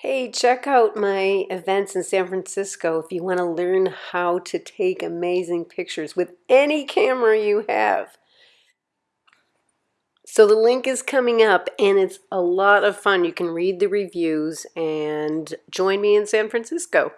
Hey, check out my events in San Francisco if you want to learn how to take amazing pictures with any camera you have. So the link is coming up and it's a lot of fun. You can read the reviews and join me in San Francisco.